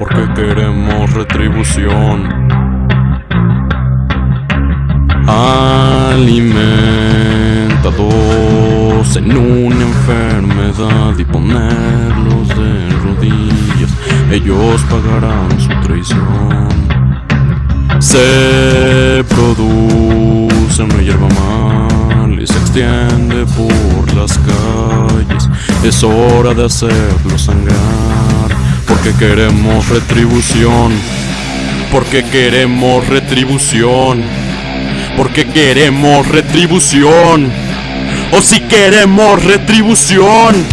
porque queremos retribución. Alimentados en una enfermedad y ponerlos de rodillas, ellos pagarán su traición. Se produce una hierba mal y se extiende por las calles. Es hora de hacerlo sangrar, porque queremos retribución. Porque queremos retribución. Porque queremos retribución. O si queremos retribución.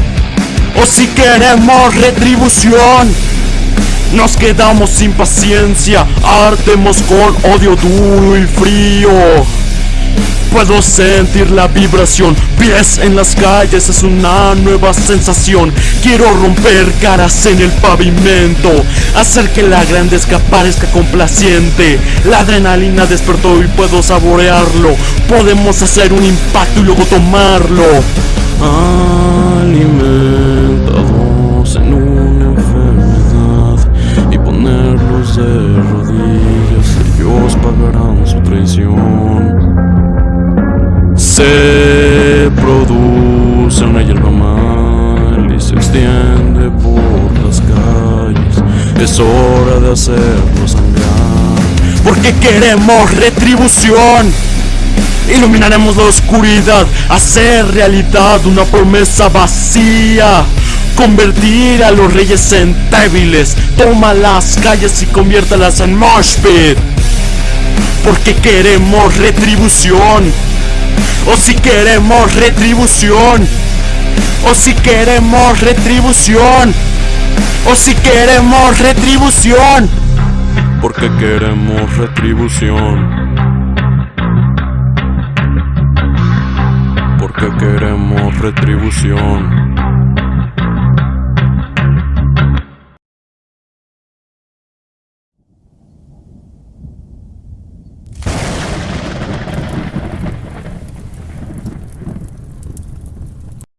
O si queremos retribución. Nos quedamos sin paciencia, ardemos con odio duro y frío. Puedo sentir la vibración, pies en las calles es una nueva sensación. Quiero romper caras en el pavimento, hacer que la grande parezca complaciente. La adrenalina despertó y puedo saborearlo. Podemos hacer un impacto y luego tomarlo. Alimentados en una enfermedad y ponerlos de rodillas, ellos pagarán su traición. Se produce una hierba mal y se extiende por las calles. Es hora de hacerlo sangrar. Porque queremos retribución. Iluminaremos la oscuridad, hacer realidad una promesa vacía. Convertir a los reyes en débiles. Toma las calles y conviértalas en mosh. Porque queremos retribución. O si queremos retribución. O si queremos retribución. O si queremos retribución. Porque queremos retribución. Porque queremos retribución.